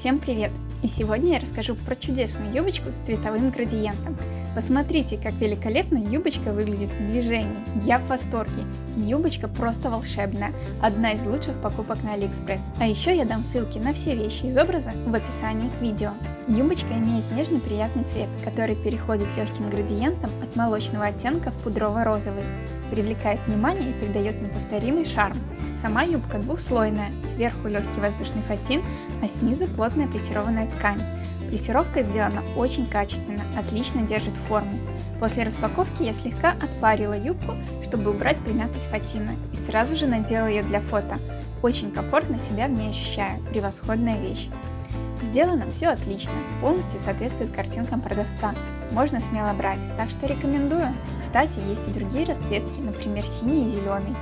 Всем привет! И сегодня я расскажу про чудесную юбочку с цветовым градиентом. Посмотрите, как великолепно юбочка выглядит в движении. Я в восторге. Юбочка просто волшебная. Одна из лучших покупок на Алиэкспресс. А еще я дам ссылки на все вещи из образа в описании к видео. Юбочка имеет нежный приятный цвет, который переходит легким градиентом от молочного оттенка в пудрово-розовый. Привлекает внимание и придает неповторимый шарм. Сама юбка двухслойная, сверху легкий воздушный фатин, а снизу плотная плессированная ткань. Плессировка сделана очень качественно, отлично держит форму. После распаковки я слегка отпарила юбку, чтобы убрать примятость фатина, и сразу же надела ее для фото. Очень комфортно себя в ней ощущаю, превосходная вещь. Сделано все отлично, полностью соответствует картинкам продавца. Можно смело брать, так что рекомендую. Кстати, есть и другие расцветки, например синий и зеленый.